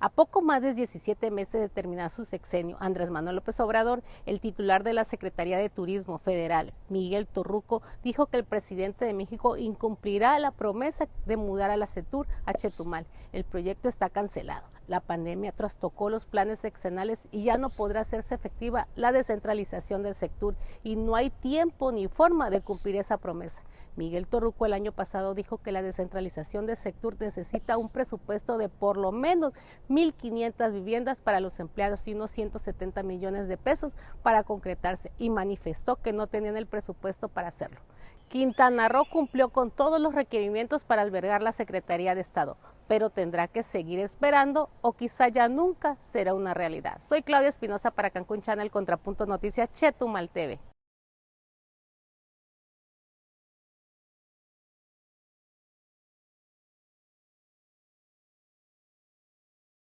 A poco más de 17 meses de terminar su sexenio, Andrés Manuel López Obrador, el titular de la Secretaría de Turismo Federal, Miguel Torruco, dijo que el presidente de México incumplirá la promesa de mudar a la CETUR a Chetumal. El proyecto está cancelado. La pandemia trastocó los planes sexenales y ya no podrá hacerse efectiva la descentralización del sector y no hay tiempo ni forma de cumplir esa promesa. Miguel Torruco el año pasado dijo que la descentralización del sector necesita un presupuesto de por lo menos 1.500 viviendas para los empleados y unos 170 millones de pesos para concretarse y manifestó que no tenían el presupuesto para hacerlo. Quintana Roo cumplió con todos los requerimientos para albergar la Secretaría de Estado, pero tendrá que seguir esperando o quizá ya nunca será una realidad. Soy Claudia Espinosa para Cancún Channel Contrapunto Noticias Chetumal TV.